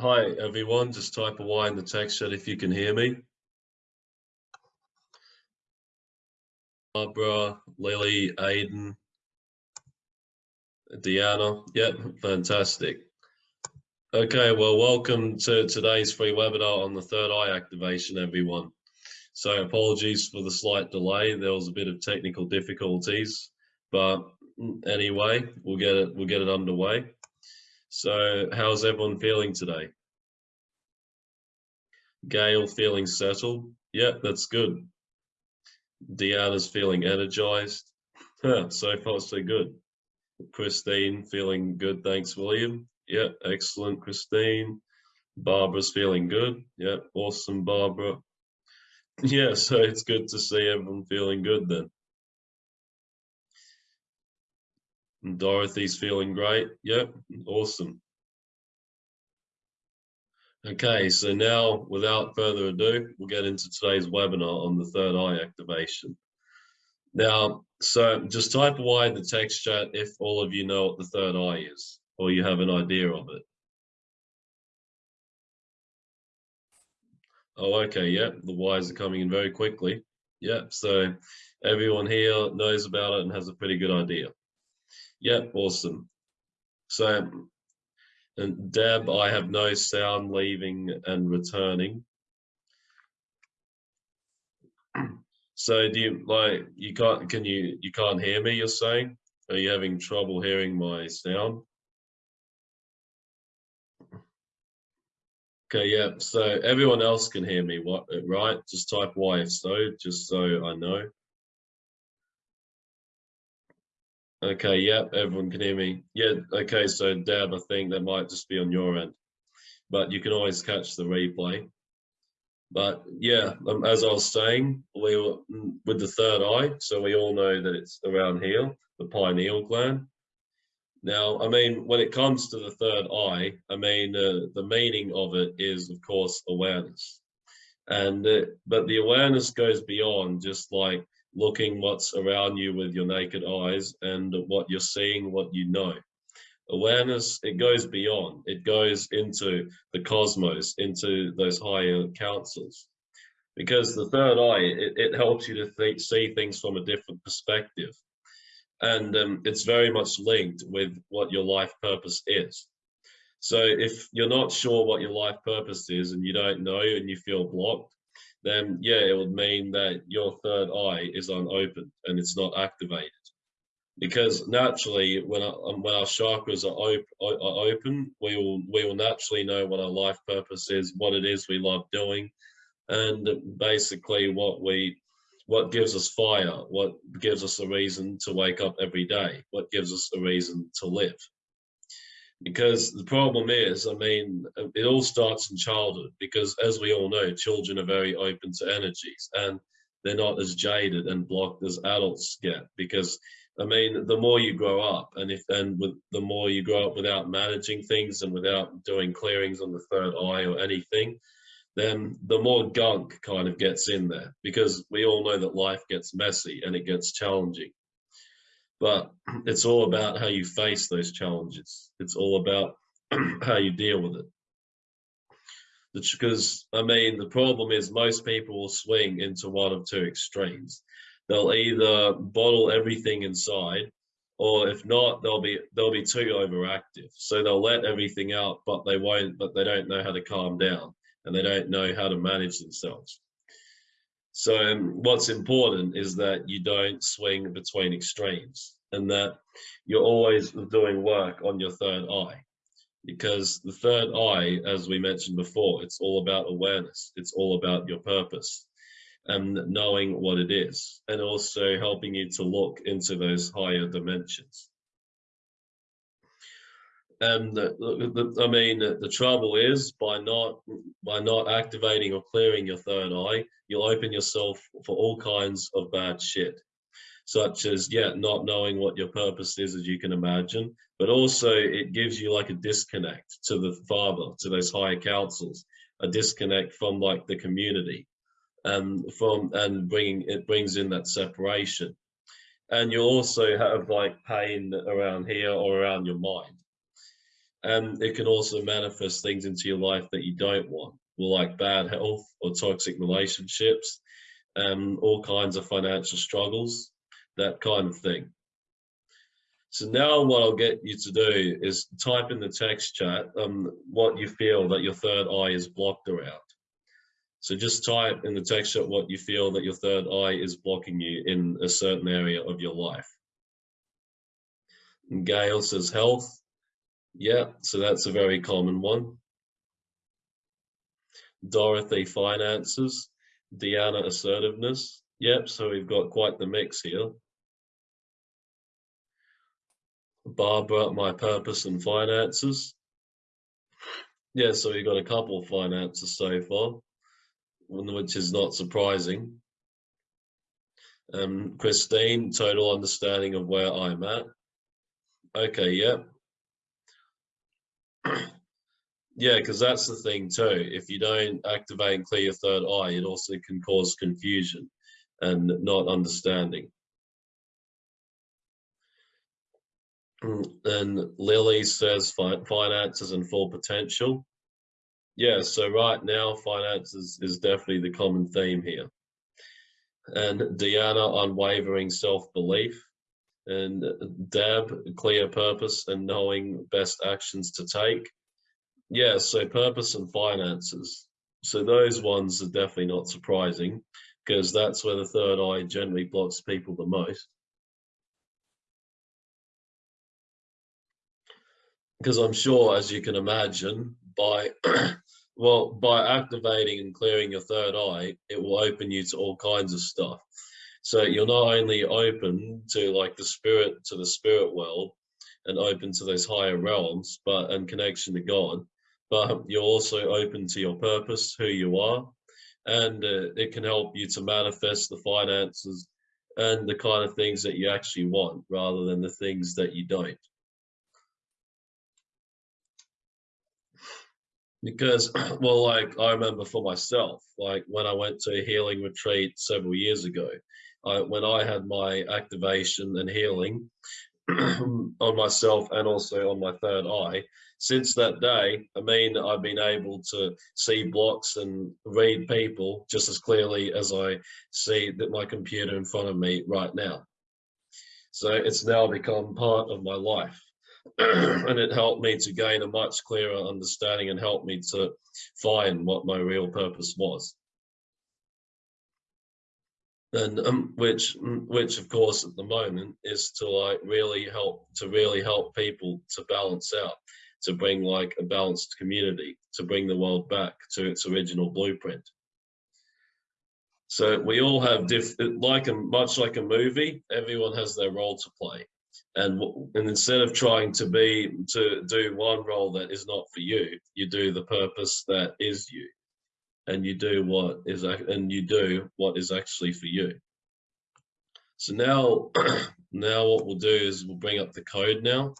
Hi, everyone. Just type a Y in the text chat if you can hear me. Barbara, Lily, Aiden, Deanna. Yep, fantastic. Okay, well, welcome to today's free webinar on the third eye activation, everyone. So apologies for the slight delay. There was a bit of technical difficulties, but anyway, we'll get it, we'll get it underway. So how's everyone feeling today? Gail feeling settled? Yeah, that's good. Deanna's feeling energized. so far, so good. Christine feeling good. Thanks, William. Yeah, excellent, Christine. Barbara's feeling good. Yeah, awesome, Barbara. Yeah, so it's good to see everyone feeling good then. Dorothy's feeling great. Yep, awesome. Okay, so now without further ado, we'll get into today's webinar on the third eye activation. Now, so just type Y in the text chat if all of you know what the third eye is, or you have an idea of it. Oh, okay, yeah, the Y's are coming in very quickly. Yeah, so everyone here knows about it and has a pretty good idea. Yep, awesome. So, and Deb, I have no sound leaving and returning. So do you like you can't can you you can't hear me? You're saying? Are you having trouble hearing my sound? Okay, yeah. So everyone else can hear me, what right? Just type Y if so, just so I know. Okay, yeah, everyone can hear me. Yeah, okay, so Deb, I think that might just be on your end, but you can always catch the replay. But yeah, um, as I was saying, we were mm, with the third eye, so we all know that it's around here, the pineal gland. Now, I mean, when it comes to the third eye, I mean, uh, the meaning of it is, of course, awareness. And uh, but the awareness goes beyond just like looking what's around you with your naked eyes and what you're seeing, what you know. Awareness, it goes beyond, it goes into the cosmos, into those higher councils. Because the third eye, it, it helps you to see things from a different perspective. And um, it's very much linked with what your life purpose is. So if you're not sure what your life purpose is and you don't know and you feel blocked, then yeah, it would mean that your third eye is unopened and it's not activated. Because naturally, when our, um, when our chakras are, op are open, we will we will naturally know what our life purpose is, what it is we love doing, and basically what we what gives us fire, what gives us a reason to wake up every day, what gives us a reason to live because the problem is, I mean, it all starts in childhood because as we all know, children are very open to energies and they're not as jaded and blocked as adults get because I mean, the more you grow up and if and with the more you grow up without managing things and without doing clearings on the third eye or anything, then the more gunk kind of gets in there because we all know that life gets messy and it gets challenging but it's all about how you face those challenges. It's all about how you deal with it. Because, I mean, the problem is most people will swing into one of two extremes. They'll either bottle everything inside, or if not, they'll be they'll be too overactive. So they'll let everything out, but they won't, but they don't know how to calm down and they don't know how to manage themselves. So um, what's important is that you don't swing between extremes and that you're always doing work on your third eye because the third eye, as we mentioned before, it's all about awareness. It's all about your purpose and knowing what it is and also helping you to look into those higher dimensions. Um, and the, the, I mean, the trouble is by not by not activating or clearing your third eye, you'll open yourself for all kinds of bad shit, such as yeah, not knowing what your purpose is, as you can imagine, but also it gives you like a disconnect to the father, to those higher councils, a disconnect from like the community, and from and bringing it brings in that separation, and you also have like pain around here or around your mind and it can also manifest things into your life that you don't want, like bad health or toxic relationships, and all kinds of financial struggles, that kind of thing. So now what I'll get you to do is type in the text chat um, what you feel that your third eye is blocked around. So just type in the text chat what you feel that your third eye is blocking you in a certain area of your life. And Gail says health. Yeah, so that's a very common one. Dorothy finances. Deanna assertiveness. Yep, so we've got quite the mix here. Barbara, my purpose and finances. Yeah, so we've got a couple of finances so far, which is not surprising. Um, Christine, total understanding of where I'm at. Okay, yeah. yeah, because that's the thing too. If you don't activate and clear your third eye, it also can cause confusion and not understanding. Mm, and Lily says finances and full potential. Yeah, so right now finances is definitely the common theme here. And Deanna, unwavering self-belief. And Deb, clear purpose and knowing best actions to take. Yeah, so purpose and finances. So those ones are definitely not surprising because that's where the third eye generally blocks people the most. because I'm sure, as you can imagine, by well, by activating and clearing your third eye, it will open you to all kinds of stuff. So you're not only open to like the spirit, to the spirit world, and open to those higher realms, but and connection to God, but you're also open to your purpose, who you are, and uh, it can help you to manifest the finances and the kind of things that you actually want, rather than the things that you don't. because well like i remember for myself like when i went to a healing retreat several years ago I, when i had my activation and healing on myself and also on my third eye since that day i mean i've been able to see blocks and read people just as clearly as i see that my computer in front of me right now. So it's now become part of my life. And it helped me to gain a much clearer understanding and helped me to find what my real purpose was and um, which which of course at the moment is to like really help to really help people to balance out to bring like a balanced community to bring the world back to its original blueprint. So we all have diff like a much like a movie everyone has their role to play. And and instead of trying to be to do one role that is not for you you do the purpose that is you and you do what is and you do what is actually for you so now now what we'll do is we'll bring up the code now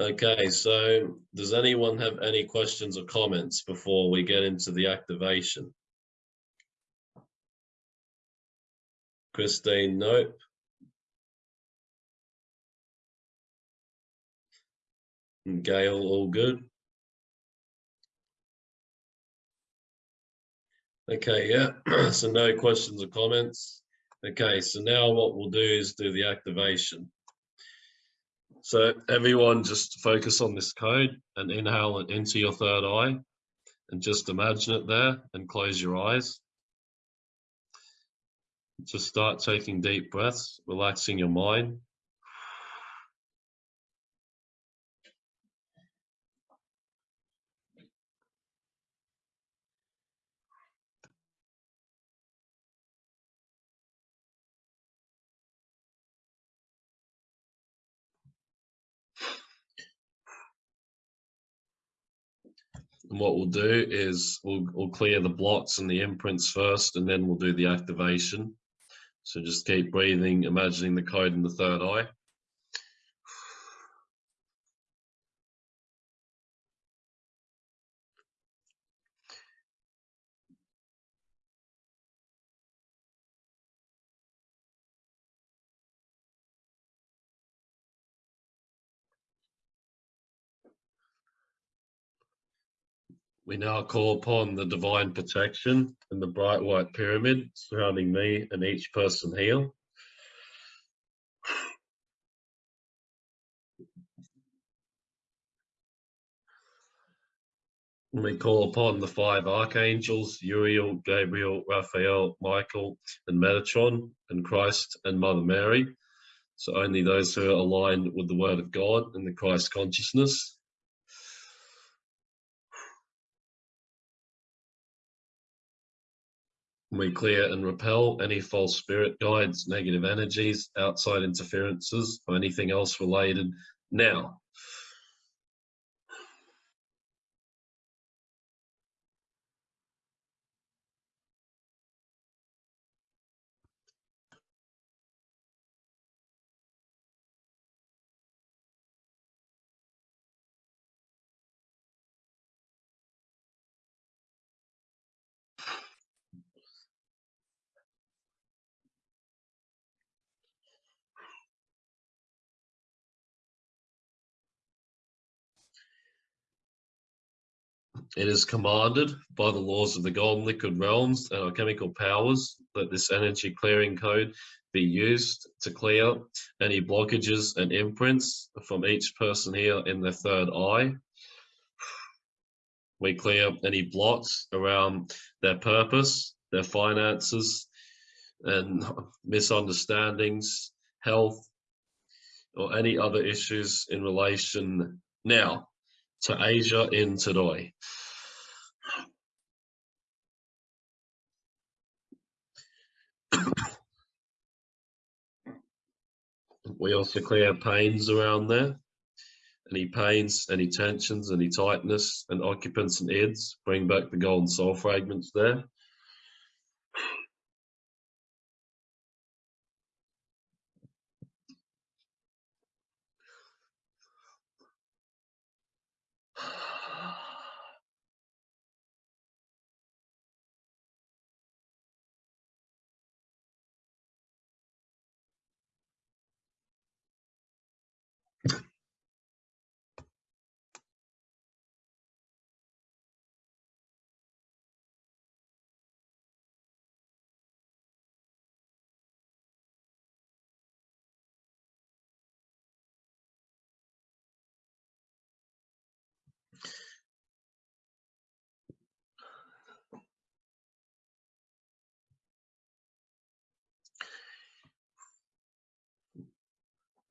okay so does anyone have any questions or comments before we get into the activation Christine, nope. Gail, all good. Okay, yeah, so no questions or comments. Okay, so now what we'll do is do the activation. So everyone just focus on this code and inhale it into your third eye and just imagine it there and close your eyes. Just start taking deep breaths, relaxing your mind. And what we'll do is we'll, we'll clear the blocks and the imprints first, and then we'll do the activation. So just keep breathing, imagining the code in the third eye. We now call upon the divine protection and the bright white pyramid surrounding me and each person here. We call upon the five archangels, Uriel, Gabriel, Raphael, Michael, and Metatron, and Christ and Mother Mary. So only those who are aligned with the Word of God and the Christ consciousness. We clear and repel any false spirit guides, negative energies, outside interferences, or anything else related now. It is commanded by the laws of the golden liquid realms and our chemical powers that this energy clearing code be used to clear any blockages and imprints from each person here in their third eye. We clear any blocks around their purpose, their finances, and misunderstandings, health, or any other issues in relation now to Asia in today. we also clear pains around there. Any pains, any tensions, any tightness, and occupants and ids, bring back the golden soul fragments there.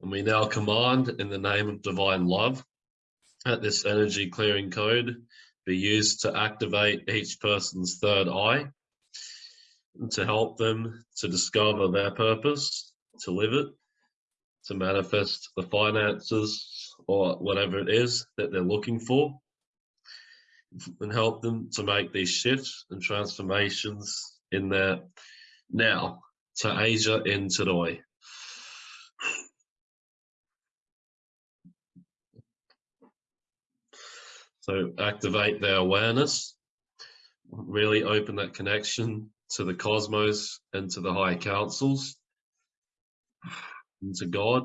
And we now command in the name of divine love that this energy clearing code be used to activate each person's third eye to help them to discover their purpose, to live it, to manifest the finances or whatever it is that they're looking for, and help them to make these shifts and transformations in their now to Asia in today. So activate their awareness, really open that connection to the cosmos and to the higher councils, and to God.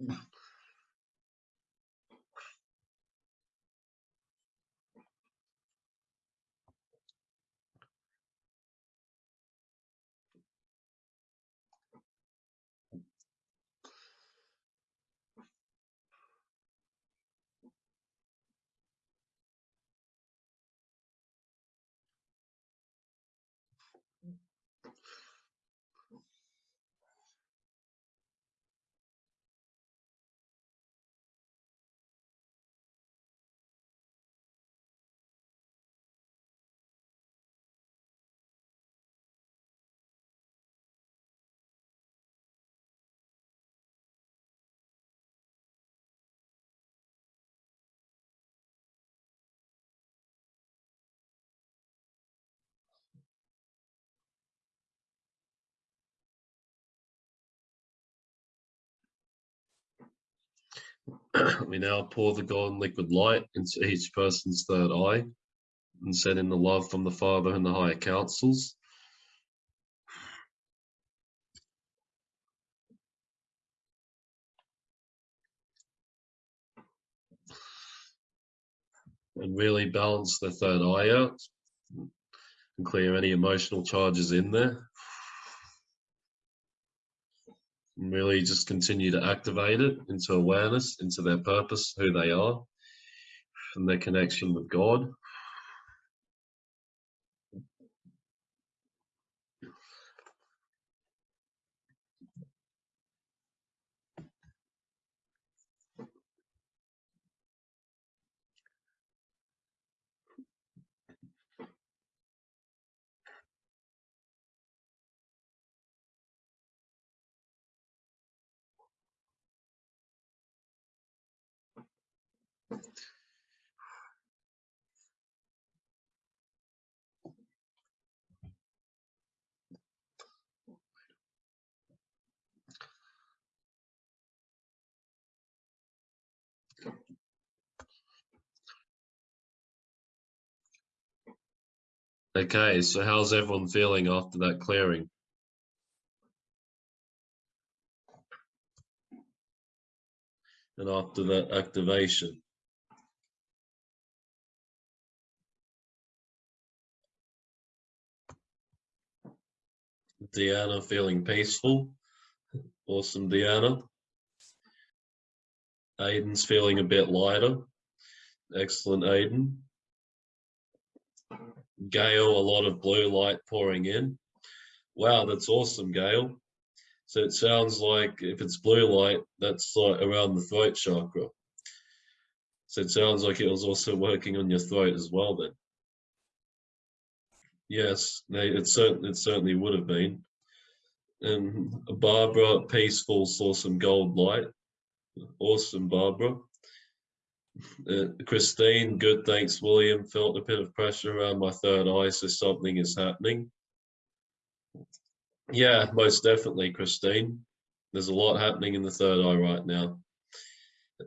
map. we now pour the golden liquid light into each person's third eye and send in the love from the Father and the higher councils. And really balance the third eye out and clear any emotional charges in there. And really just continue to activate it into awareness, into their purpose, who they are, and their connection with God. Okay, so how's everyone feeling after that clearing? And after that activation? Deanna feeling peaceful. Awesome, Deanna. Aiden's feeling a bit lighter. Excellent, Aiden. Gail, a lot of blue light pouring in. Wow, that's awesome, Gail. So it sounds like if it's blue light, that's like around the throat chakra. So it sounds like it was also working on your throat as well then. Yes, it, certainly, it certainly would have been. And Barbara, peaceful, saw some gold light. Awesome, Barbara. Uh, Christine, good, thanks, William. Felt a bit of pressure around my third eye, so something is happening. Yeah, most definitely, Christine. There's a lot happening in the third eye right now.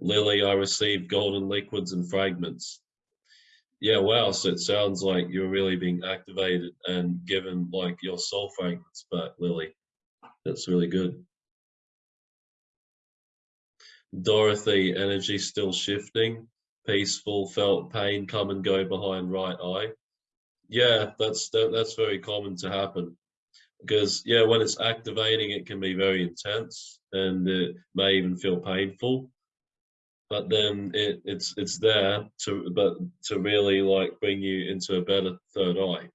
Lily, I received golden liquids and fragments. Yeah, wow. So it sounds like you're really being activated and given like your soul fragments back, Lily. That's really good. Dorothy, energy still shifting, peaceful, felt pain come and go behind right eye. Yeah, that's that, that's very common to happen because yeah, when it's activating, it can be very intense and it may even feel painful. But then it, it's it's there to but to really like bring you into a better third eye,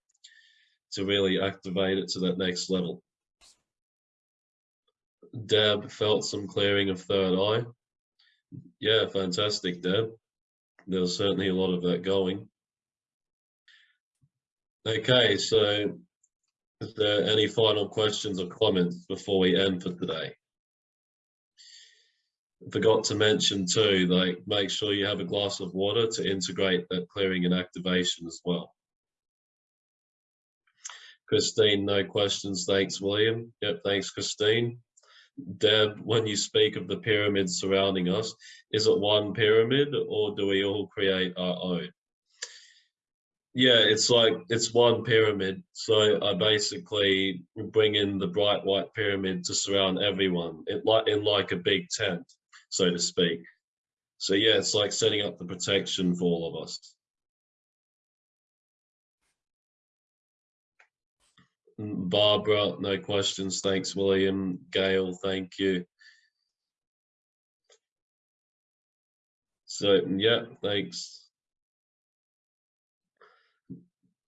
to really activate it to that next level. Deb felt some clearing of third eye. Yeah, fantastic, Deb. There's certainly a lot of that going. Okay, so is there any final questions or comments before we end for today? Forgot to mention too, like make sure you have a glass of water to integrate that clearing and activation as well. Christine, no questions. Thanks, William. Yep, thanks, Christine. Deb, when you speak of the pyramids surrounding us, is it one pyramid or do we all create our own? Yeah, it's like it's one pyramid. So I basically bring in the bright white pyramid to surround everyone, it like in like a big tent, so to speak. So yeah, it's like setting up the protection for all of us. Barbara, no questions. Thanks, William. Gail, thank you. So, yeah, thanks.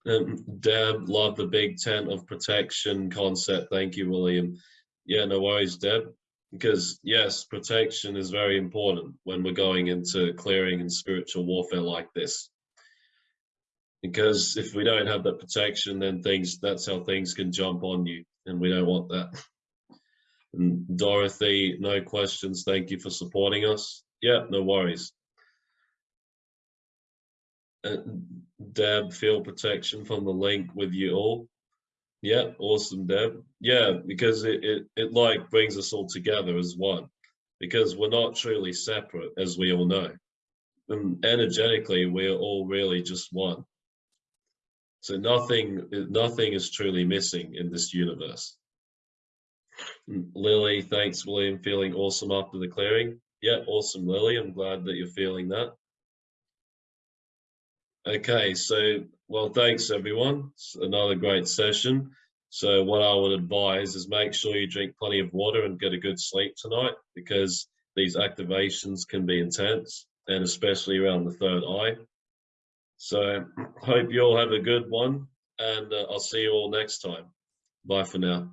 Um, Deb, love the big tent of protection concept. Thank you, William. Yeah, no worries, Deb. Because, yes, protection is very important when we're going into clearing and spiritual warfare like this because if we don't have that protection, then things that's how things can jump on you, and we don't want that. And Dorothy, no questions. Thank you for supporting us. Yeah, no worries. Uh, Deb, feel protection from the link with you all. Yeah, awesome, Deb. Yeah, because it, it, it like brings us all together as one. because we're not truly separate, as we all know. And energetically, we're all really just one. So nothing, nothing is truly missing in this universe. Mm, Lily, thanks, William. Feeling awesome after the clearing. Yeah, awesome, Lily. I'm glad that you're feeling that. Okay, so, well, thanks everyone. It's another great session. So what I would advise is make sure you drink plenty of water and get a good sleep tonight because these activations can be intense and especially around the third eye. So hope you all have a good one and uh, I'll see you all next time. Bye for now.